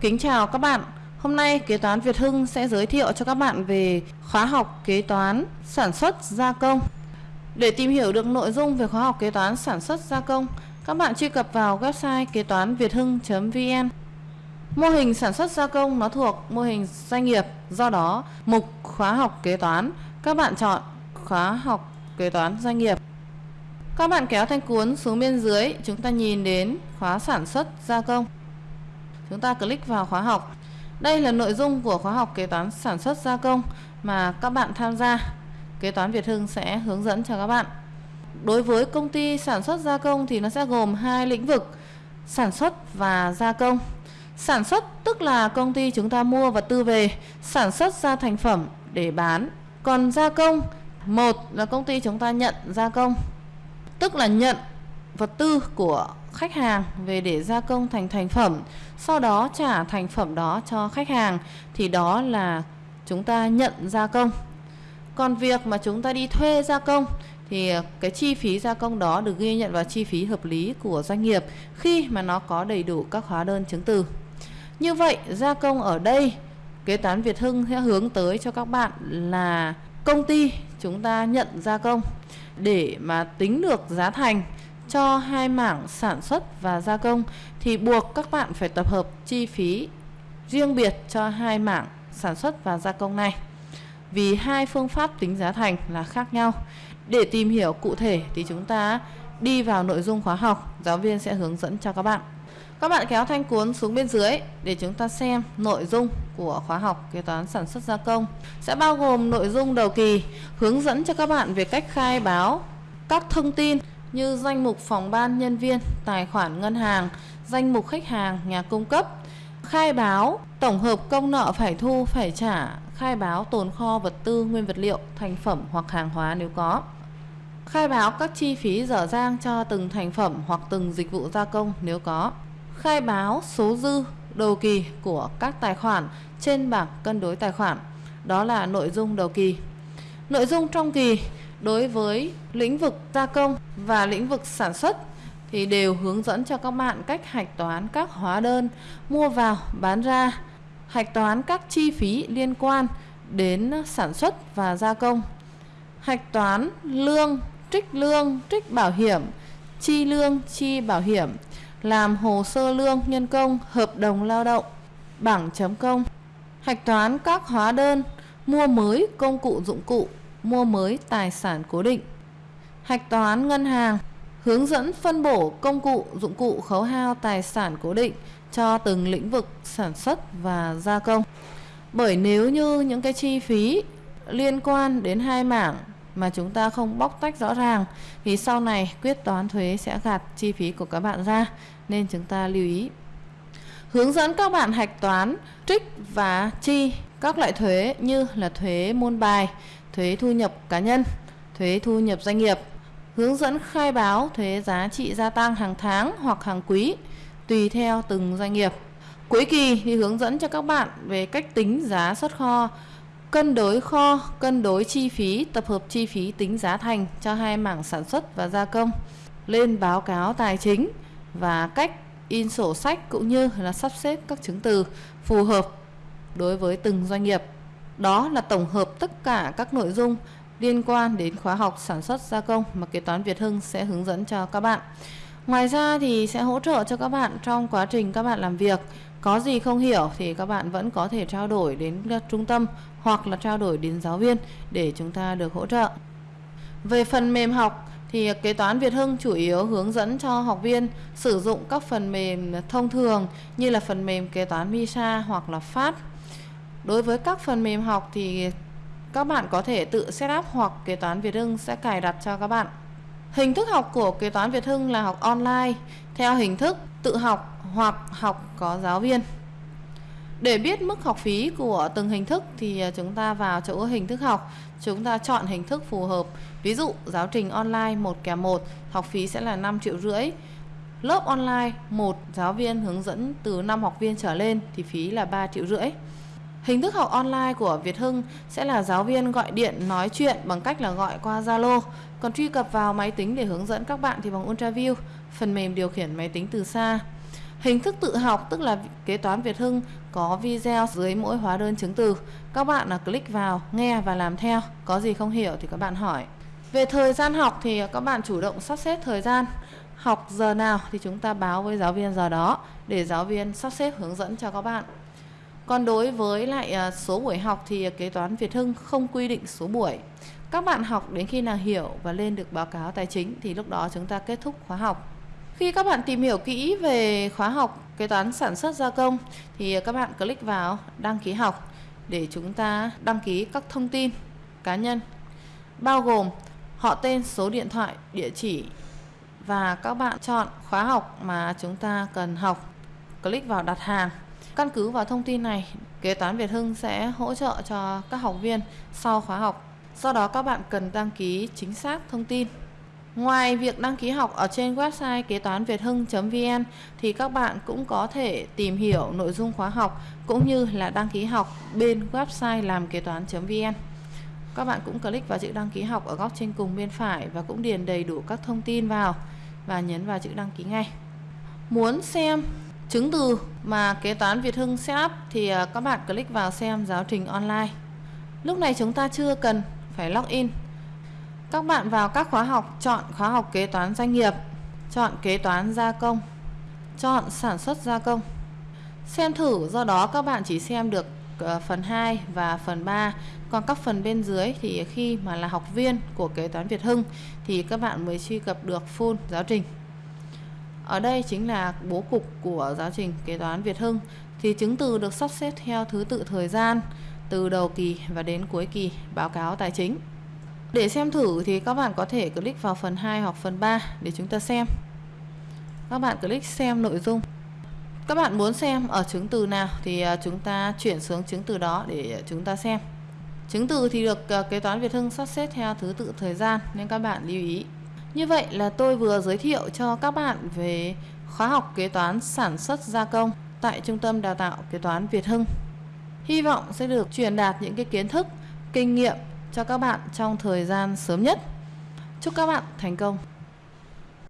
Kính chào các bạn. Hôm nay Kế toán Việt Hưng sẽ giới thiệu cho các bạn về khóa học kế toán sản xuất gia công. Để tìm hiểu được nội dung về khóa học kế toán sản xuất gia công, các bạn truy cập vào website kế toán việt hưng.vn. Mô hình sản xuất gia công nó thuộc mô hình doanh nghiệp, do đó mục khóa học kế toán các bạn chọn khóa học kế toán doanh nghiệp. Các bạn kéo thanh cuốn xuống bên dưới, chúng ta nhìn đến khóa sản xuất gia công. Chúng ta click vào khóa học. Đây là nội dung của khóa học kế toán sản xuất gia công mà các bạn tham gia. Kế toán Việt Hưng sẽ hướng dẫn cho các bạn. Đối với công ty sản xuất gia công thì nó sẽ gồm hai lĩnh vực sản xuất và gia công. Sản xuất tức là công ty chúng ta mua vật tư về, sản xuất ra thành phẩm để bán. Còn gia công, một là công ty chúng ta nhận gia công, tức là nhận vật tư của khách hàng về để gia công thành thành phẩm, sau đó trả thành phẩm đó cho khách hàng thì đó là chúng ta nhận gia công. Còn việc mà chúng ta đi thuê gia công thì cái chi phí gia công đó được ghi nhận vào chi phí hợp lý của doanh nghiệp khi mà nó có đầy đủ các hóa đơn chứng từ. Như vậy, gia công ở đây kế toán Việt Hưng sẽ hướng tới cho các bạn là công ty chúng ta nhận gia công để mà tính được giá thành cho hai mảng sản xuất và gia công thì buộc các bạn phải tập hợp chi phí riêng biệt cho hai mảng sản xuất và gia công này. Vì hai phương pháp tính giá thành là khác nhau. Để tìm hiểu cụ thể thì chúng ta đi vào nội dung khóa học, giáo viên sẽ hướng dẫn cho các bạn. Các bạn kéo thanh cuốn xuống bên dưới để chúng ta xem nội dung của khóa học kế toán sản xuất gia công. Sẽ bao gồm nội dung đầu kỳ, hướng dẫn cho các bạn về cách khai báo các thông tin như danh mục phòng ban nhân viên, tài khoản ngân hàng, danh mục khách hàng, nhà cung cấp, khai báo tổng hợp công nợ phải thu phải trả, khai báo tồn kho vật tư, nguyên vật liệu, thành phẩm hoặc hàng hóa nếu có. Khai báo các chi phí dở dang cho từng thành phẩm hoặc từng dịch vụ gia công nếu có khai báo số dư đầu kỳ của các tài khoản trên bảng cân đối tài khoản. Đó là nội dung đầu kỳ. Nội dung trong kỳ đối với lĩnh vực gia công và lĩnh vực sản xuất thì đều hướng dẫn cho các bạn cách hạch toán các hóa đơn mua vào bán ra, hạch toán các chi phí liên quan đến sản xuất và gia công, hạch toán lương, trích lương, trích bảo hiểm, chi lương, chi bảo hiểm, làm hồ sơ lương nhân công, hợp đồng lao động, bảng chấm công, hạch toán các hóa đơn, mua mới công cụ dụng cụ, mua mới tài sản cố định, hạch toán ngân hàng, hướng dẫn phân bổ công cụ dụng cụ khấu hao tài sản cố định cho từng lĩnh vực sản xuất và gia công. Bởi nếu như những cái chi phí liên quan đến hai mảng mà chúng ta không bóc tách rõ ràng thì sau này quyết toán thuế sẽ gạt chi phí của các bạn ra nên chúng ta lưu ý hướng dẫn các bạn hạch toán trích và chi các loại thuế như là thuế môn bài thuế thu nhập cá nhân thuế thu nhập doanh nghiệp hướng dẫn khai báo thuế giá trị gia tăng hàng tháng hoặc hàng quý tùy theo từng doanh nghiệp cuối kỳ thì hướng dẫn cho các bạn về cách tính giá xuất kho cân đối kho, cân đối chi phí, tập hợp chi phí tính giá thành cho hai mảng sản xuất và gia công, lên báo cáo tài chính và cách in sổ sách cũng như là sắp xếp các chứng từ phù hợp đối với từng doanh nghiệp. Đó là tổng hợp tất cả các nội dung liên quan đến khóa học sản xuất gia công mà kế toán Việt Hưng sẽ hướng dẫn cho các bạn. Ngoài ra thì sẽ hỗ trợ cho các bạn trong quá trình các bạn làm việc. Có gì không hiểu thì các bạn vẫn có thể trao đổi đến trung tâm hoặc là trao đổi đến giáo viên để chúng ta được hỗ trợ. Về phần mềm học thì kế toán Việt Hưng chủ yếu hướng dẫn cho học viên sử dụng các phần mềm thông thường như là phần mềm kế toán MISA hoặc là FAT. Đối với các phần mềm học thì các bạn có thể tự setup hoặc kế toán Việt Hưng sẽ cài đặt cho các bạn. Hình thức học của kế toán Việt Hưng là học online theo hình thức tự học hoặc học có giáo viên. Để biết mức học phí của từng hình thức thì à, chúng ta vào chỗ hình thức học, chúng ta chọn hình thức phù hợp. Ví dụ giáo trình online 1 kèm 1, học phí sẽ là 5 triệu rưỡi. Lớp online một giáo viên hướng dẫn từ 5 học viên trở lên thì phí là 3 triệu rưỡi. Hình thức học online của Việt Hưng sẽ là giáo viên gọi điện nói chuyện bằng cách là gọi qua Zalo, còn truy cập vào máy tính để hướng dẫn các bạn thì bằng UltraView, phần mềm điều khiển máy tính từ xa. Hình thức tự học tức là kế toán Việt Hưng có video dưới mỗi hóa đơn chứng từ. Các bạn là click vào, nghe và làm theo. Có gì không hiểu thì các bạn hỏi. Về thời gian học thì à, các bạn chủ động sắp xếp thời gian. Học giờ nào thì chúng ta báo với giáo viên giờ đó để giáo viên sắp xếp hướng dẫn cho các bạn. Còn đối với lại à, số buổi học thì kế toán Việt Hưng không quy định số buổi. Các bạn học đến khi nào hiểu và lên được báo cáo tài chính thì lúc đó chúng ta kết thúc khóa học. Khi các bạn tìm hiểu kỹ về khóa học kế toán sản xuất gia công thì các bạn click vào đăng ký học để chúng ta đăng ký các thông tin cá nhân bao gồm họ tên, số điện thoại, địa chỉ và các bạn chọn khóa học mà chúng ta cần học. Click vào đặt hàng. Căn cứ vào thông tin này, kế toán Việt Hưng sẽ hỗ trợ cho các học viên sau khóa học. Do đó các bạn cần đăng ký chính xác thông tin. Ngoài việc đăng ký học ở trên website kế toán Việt Hưng.vn thì các bạn cũng có thể tìm hiểu nội dung khóa học cũng như là đăng ký học bên website làm kế toán.vn. Các bạn cũng click vào chữ đăng ký học ở góc trên cùng bên phải và cũng điền đầy đủ các thông tin vào và nhấn vào chữ đăng ký ngay. Muốn xem chứng từ mà kế toán Việt Hưng setup thì à, các bạn click vào xem giáo trình online. Lúc này chúng ta chưa cần phải login. Các bạn vào các khóa học, chọn khóa học kế toán doanh nghiệp, chọn kế toán gia công, chọn sản xuất gia công. Xem thử do đó các bạn chỉ xem được à, phần 2 và phần 3 còn các phần bên dưới thì khi mà là học viên của kế toán Việt Hưng thì các bạn mới truy cập được full giáo trình ở đây chính là bố cục của giáo trình kế toán Việt Hưng. Thì chứng từ được sắp xếp theo thứ tự thời gian, từ đầu kỳ và đến cuối kỳ, báo cáo tài chính. Để xem thử thì các bạn có thể click vào phần 2 hoặc phần 3 để chúng ta xem. Các bạn click xem nội dung. Các bạn muốn xem ở chứng từ nào thì à, chúng ta chuyển xuống chứng từ đó để chúng ta xem. Chứng từ thì được à, kế toán Việt Hưng sắp xếp theo thứ tự thời gian, nên các bạn lưu ý như vậy là tôi vừa giới thiệu cho các bạn về khóa học kế toán sản xuất gia công tại Trung tâm Đào tạo Kế toán Việt Hưng. Hy vọng sẽ được truyền đạt những cái kiến thức, kinh nghiệm cho các bạn trong thời gian sớm nhất. Chúc các bạn thành công!